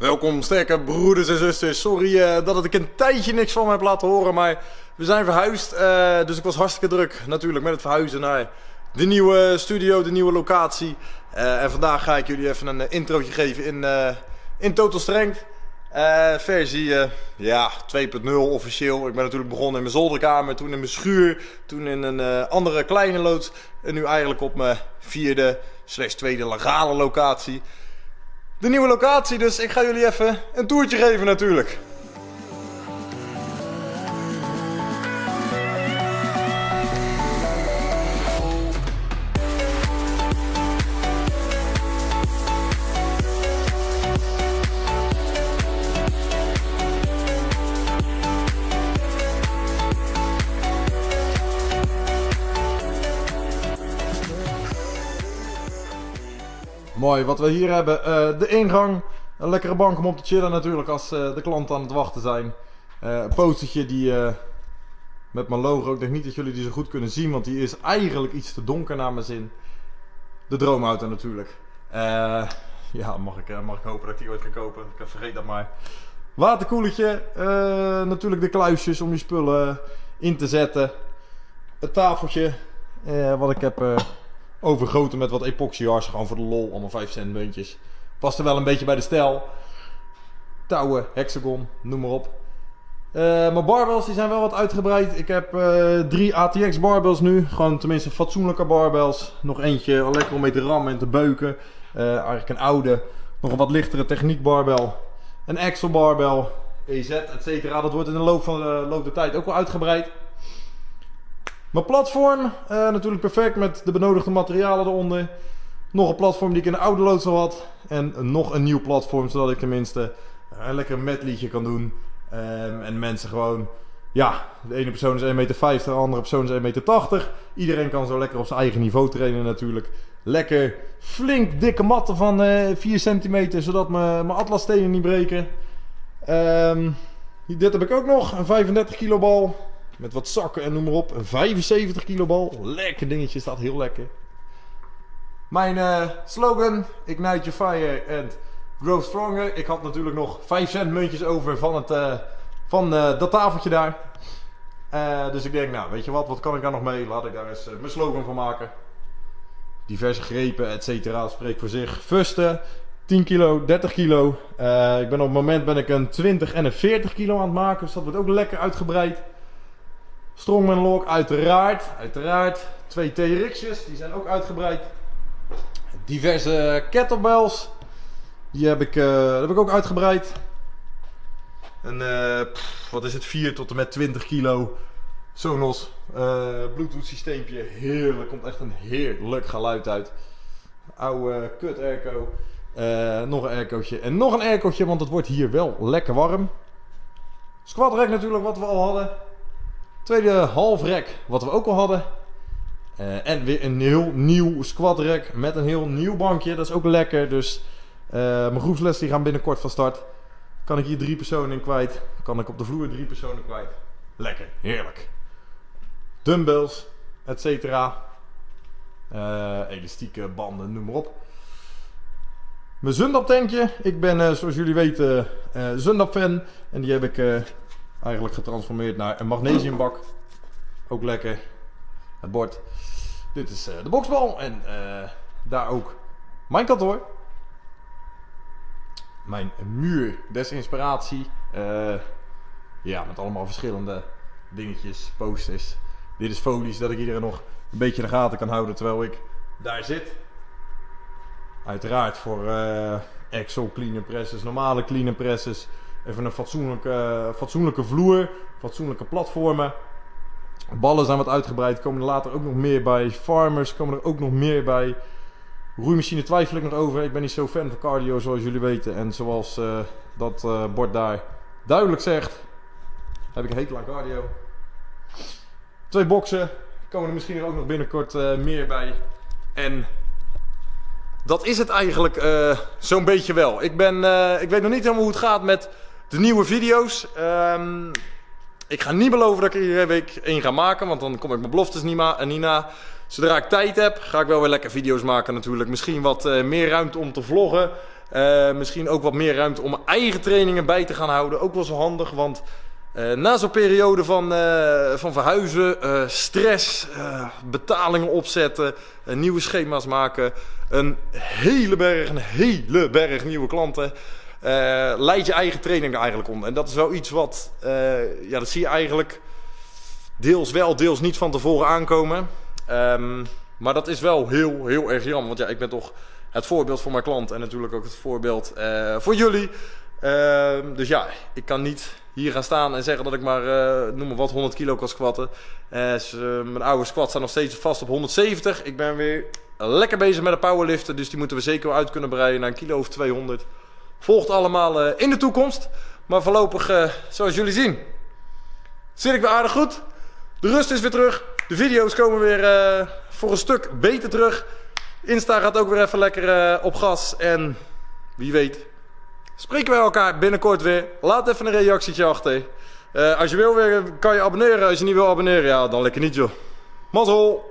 Welkom sterke broeders en zusters. Sorry uh, dat ik een tijdje niks van me heb laten horen, maar we zijn verhuisd. Uh, dus ik was hartstikke druk natuurlijk met het verhuizen naar de nieuwe studio, de nieuwe locatie. Uh, en vandaag ga ik jullie even een introotje geven in, in Total Strength. versie ja, 2.0 officieel. Ik ben natuurlijk begonnen in mijn zolderkamer, toen in mijn schuur, toen in een andere kleine loods. En nu eigenlijk op mijn vierde slash tweede legale locatie de nieuwe locatie. Dus ik ga jullie even een toertje geven natuurlijk. Mooi, wat we hier hebben, uh, de ingang. Een lekkere bank om op te chillen natuurlijk als uh, de klanten aan het wachten zijn. Uh, een postertje die met mijn logo, ik denk niet dat jullie die zo goed kunnen zien, want die is eigenlijk iets te donker naar mijn zin. De droomauto natuurlijk. ja, mag ik, mag ik hopen dat ik die ooit kan kopen. Ik vergeet dat maar. Waterkoeletje, natuurlijk de kluisjes om je spullen in te zetten. Het tafeltje, wat ik heb overgoten met wat epoxyars. Gewoon voor de lol, allemaal 5 cent muntjes. Past er wel een beetje bij de stijl. Touwen, hexagon, noem maar op. Uh, mijn barbells die zijn wel wat uitgebreid. Ik heb uh, drie ATX barbells nu. Gewoon tenminste fatsoenlijke barbells. Nog eentje lekker om mee te rammen en te beuken. Uh, eigenlijk een oude, nog een wat lichtere techniek barbel. Een Axel barbel, EZ, etc. Dat wordt in de loop van de, loop der tijd ook wel uitgebreid. Mijn platform, uh, natuurlijk perfect met de benodigde materialen eronder. Nog een platform die ik in de oude loods al had. En nog een nieuw platform, zodat ik tenminste een lekker medleytje kan doen. Um, en mensen gewoon, ja, de ene persoon is 1,50 meter, de andere persoon is 1,80 meter. Iedereen kan zo lekker op zijn eigen niveau trainen natuurlijk. Lekker flink dikke matten van uh, 4 centimeter, zodat mijn atlasstenen niet breken. Um, dit heb ik ook nog, een 35 kilo bal. Met wat zakken en noem maar op. Een 75 kilo bal. Lekker dingetje, staat heel lekker. Mijn uh, slogan, Ignite Your Fire and Grow Stronger. Ik had natuurlijk nog 5 cent muntjes over van, het, uh, van uh, dat tafeltje daar. dus ik denk, nou weet je wat, wat kan ik daar nog mee? Laat ik daar eens mijn slogan van maken. Diverse grepen, et cetera, spreekt voor zich. Fusten, 10 kilo, 30 kilo. ik ben op het moment ben ik een 20 en een 40 kilo aan het maken. Dus dat wordt ook lekker uitgebreid. Strongman lock uiteraard. Uiteraard. Twee TRX'jes, die zijn ook uitgebreid. Diverse kettlebells. Die heb ik, uh, heb ik ook uitgebreid. Een, uh, wat is het, 4 tot en met 20 kilo Sonos uh, Bluetooth systeempje. Heerlijk, komt echt een heerlijk geluid uit. Oude kut airco. nog een aircootje en nog een aircootje, want het wordt hier wel lekker warm. Squat rack natuurlijk, wat we al hadden. Tweede halfrek, wat we ook al hadden. Uh, en weer een heel nieuw squat rack met een heel nieuw bankje. Dat is ook lekker. Dus uh, mijn groepsles gaan binnenkort van start. Kan ik hier drie personen in kwijt. Kan ik op de vloer drie personen kwijt. Lekker, heerlijk. Dumbbells, et cetera. Uh, elastieke banden, noem maar op. Mijn Zundap tankje. Ik ben zoals jullie weten Zundap fan. En die heb ik eigenlijk getransformeerd naar een magnesiumbak. Ook lekker. Het bord. Dit is uh, de boksbal en uh, daar ook mijn kantoor. Mijn muur des inspiratie. Uh, ja, met allemaal verschillende dingetjes, posters. Dit is folies dat ik iedereen nog een beetje in de gaten kan houden terwijl ik daar zit. Uiteraard voor Excel cleaner presses, normale cleaner presses. Even een fatsoenlijke, fatsoenlijke vloer, fatsoenlijke platformen. Ballen zijn wat uitgebreid, komen er later ook nog meer bij. Farmers komen er ook nog meer bij. Roeimachine twijfel ik nog over. Ik ben niet zo fan van cardio zoals jullie weten. En zoals uh, dat uh, bord daar duidelijk zegt, heb ik een hekel aan cardio. Twee boksen, komen er misschien ook nog binnenkort meer bij. En dat is het eigenlijk zo'n beetje wel. Ik, ben, ik weet nog niet helemaal hoe het gaat met de nieuwe video's. Um, ik ga niet beloven dat ik er iedere week één ga maken, want dan kom ik mijn beloftes niet, ma niet na. Zodra ik tijd heb, ga ik wel weer lekker video's maken natuurlijk. Misschien wat uh, meer ruimte om te vloggen. Eh, misschien ook wat meer ruimte om mijn eigen trainingen bij te gaan houden. Ook wel zo handig, want na zo'n periode van, van verhuizen, stress, betalingen opzetten, nieuwe schema's maken, een hele berg, een hele berg nieuwe klanten, leid je eigen training er eigenlijk onder. En dat is wel iets wat, ja, dat zie je eigenlijk deels wel, deels niet van tevoren aankomen. Um, maar dat is wel heel, heel erg jammer. Want ja, ik ben toch het voorbeeld voor mijn klant en natuurlijk ook het voorbeeld uh, voor jullie. Uh, dus ja, ik kan niet hier gaan staan en zeggen dat ik maar, noem maar wat, 100 kilo kan squatten. Mijn oude squat staat nog steeds vast op 170. Ik ben weer lekker bezig met de powerliften, dus die moeten we zeker wel uit kunnen breiden naar een kilo of 200. Volgt allemaal in de toekomst. Maar voorlopig, zoals jullie zien, zit ik weer aardig goed. De rust is weer terug. De video's komen weer uh, voor een stuk beter terug. Insta gaat ook weer even lekker op gas. En wie weet, spreken wij elkaar binnenkort weer. Laat even een reactietje achter. Als je wil weer, kan je abonneren. Als je niet wil abonneren, ja, dan lekker niet joh. Mazzel!